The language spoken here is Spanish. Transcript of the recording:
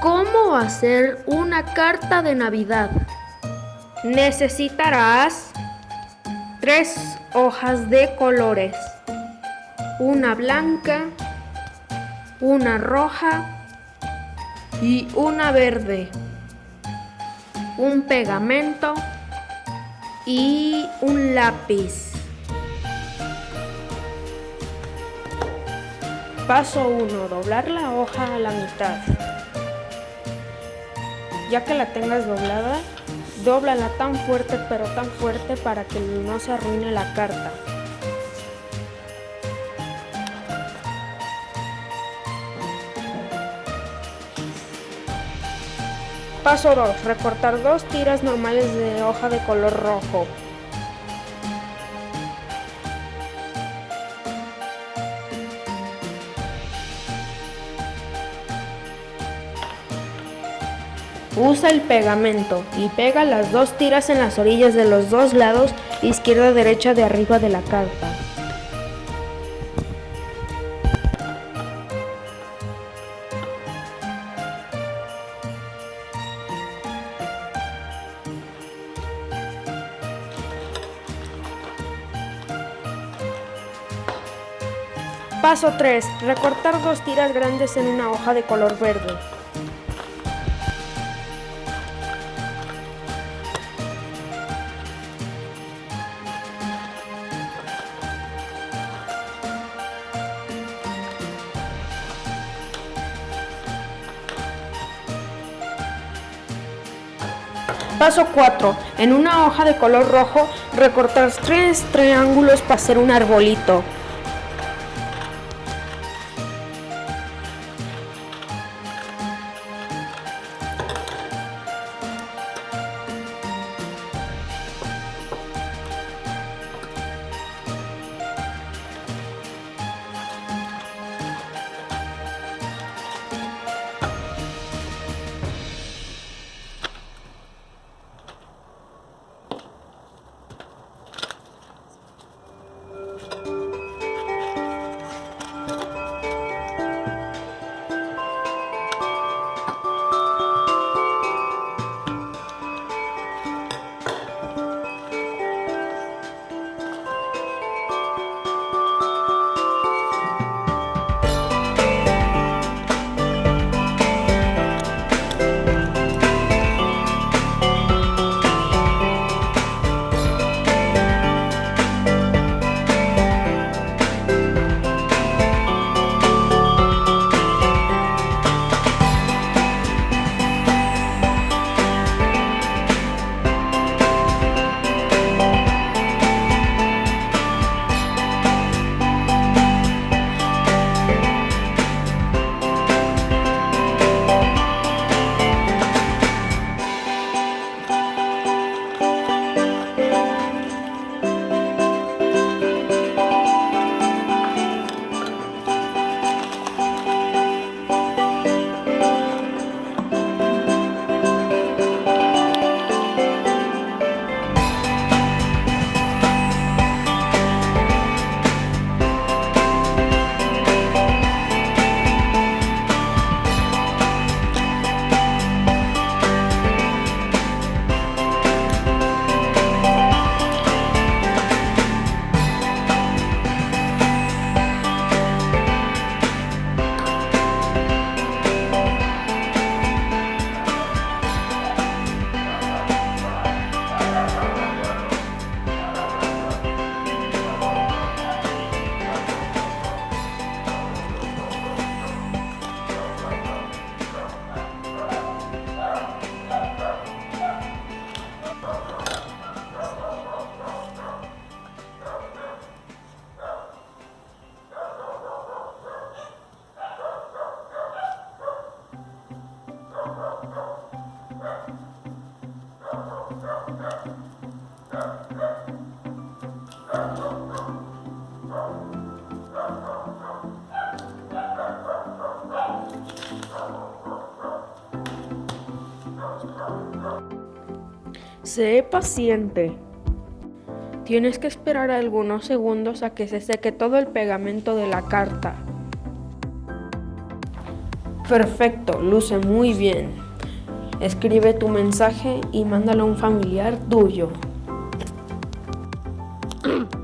¿Cómo hacer una carta de Navidad? Necesitarás tres hojas de colores, una blanca, una roja y una verde, un pegamento y un lápiz. Paso 1. Doblar la hoja a la mitad. Ya que la tengas doblada, Dóblala tan fuerte pero tan fuerte para que no se arruine la carta. Paso 2. Recortar dos tiras normales de hoja de color rojo. Usa el pegamento y pega las dos tiras en las orillas de los dos lados, izquierda derecha de arriba de la carta. Paso 3. Recortar dos tiras grandes en una hoja de color verde. Paso 4. En una hoja de color rojo, recortar tres triángulos para hacer un arbolito. Sé paciente. Tienes que esperar algunos segundos a que se seque todo el pegamento de la carta. Perfecto, luce muy bien. Escribe tu mensaje y mándalo a un familiar tuyo.